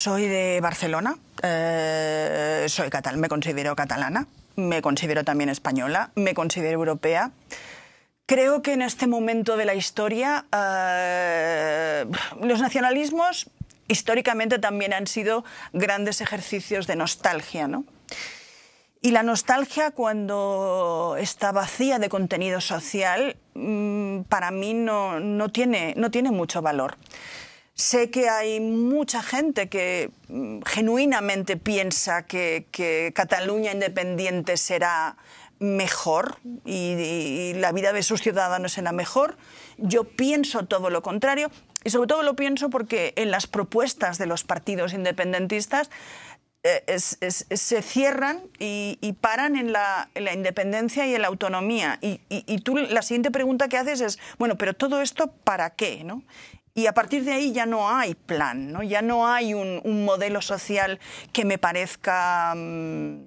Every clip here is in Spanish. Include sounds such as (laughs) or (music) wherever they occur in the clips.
Soy de Barcelona, eh, soy catal me considero catalana, me considero también española, me considero europea. Creo que en este momento de la historia eh, los nacionalismos históricamente también han sido grandes ejercicios de nostalgia, ¿no? Y la nostalgia cuando está vacía de contenido social, mm, para mí no, no, tiene, no tiene mucho valor. Sé que hay mucha gente que mm, genuinamente piensa que, Cataluña independiente será mejor y, la vida de sus ciudadanos será mejor. Yo pienso todo lo contrario y sobre todo lo pienso porque en las propuestas de los partidos independentistas eh, se cierran y, paran en la, en la, independencia y en la autonomía. Y, y, tú la siguiente pregunta que haces es, bueno, pero todo esto para qué? ¿no? Y a partir de ahí ya no hay plan, ¿no? ya no hay un, modelo social que me parezca... Um,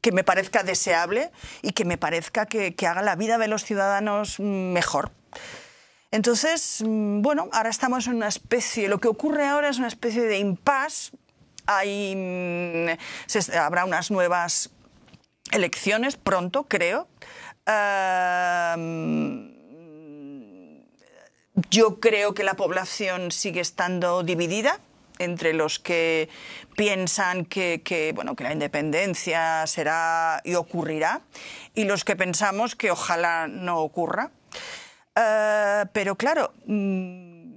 que me parezca deseable y que me parezca que, haga la vida de los ciudadanos mejor. Entonces, mm, bueno, ahora estamos en una especie, lo que ocurre ahora es una especie de impasse. Mm, habrá unas nuevas elecciones pronto, creo. Uh, yo creo que la población sigue estando dividida entre los que piensan que, bueno, que la independencia será y ocurrirá y los que pensamos que ojalá no ocurra. Uh, pero claro, mmm,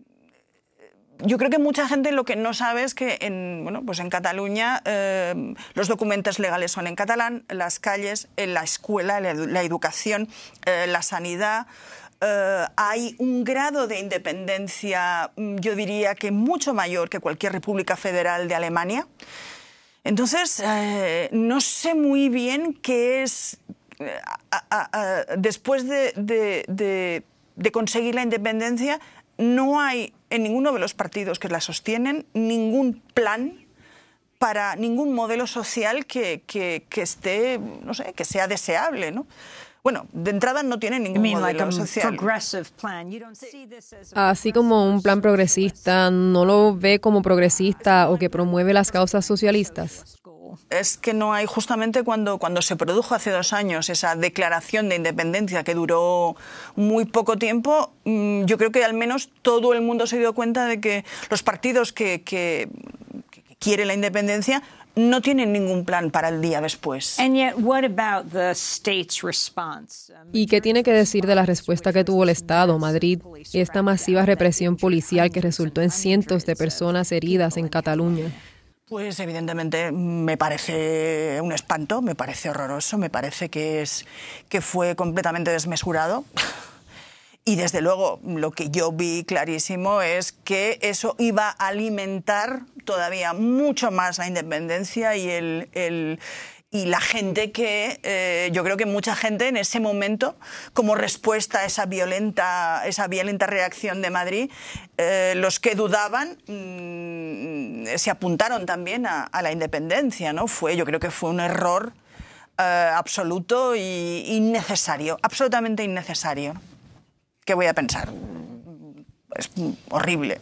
yo creo que mucha gente lo que no sabe es que en, bueno, pues en Cataluña eh, los documentos legales son en catalán, las calles, en la escuela, la, la educación, eh, la sanidad. Uh, hay un grado de independencia, yo diría que mucho mayor que cualquier república federal de Alemania. Entonces, eh, no sé muy bien qué es, después de, conseguir la independencia, no hay en ninguno de los partidos que la sostienen ningún plan para ningún modelo social que, que, que esté, no sé, que sea deseable, ¿no? Bueno, de entrada no tiene ningún modelo like social. Así como un plan progresista, ¿no lo ve como progresista o que promueve las causas socialistas? Es que no hay, justamente cuando, cuando se produjo hace dos años esa declaración de independencia que duró muy poco tiempo, mm, yo creo que al menos todo el mundo se dio cuenta de que los partidos que, que, que quieren la independencia no tienen ningún plan para el día después. ¿Y qué tiene que decir de la respuesta que tuvo el Estado, Madrid, y esta masiva represión policial que resultó en cientos de personas heridas en Cataluña? Pues evidentemente me parece un espanto, me parece horroroso, me parece que, es, que fue completamente desmesurado. (laughs) Y desde luego lo que yo vi clarísimo es que eso iba a alimentar todavía mucho más la independencia y el, y la gente que eh, yo creo que mucha gente en ese momento como respuesta a esa violenta esa violenta reacción de Madrid eh, los que dudaban mmm, se apuntaron también a, a, la independencia no fue yo creo que fue un error eh, absoluto y innecesario absolutamente innecesario qué voy a pensar es horrible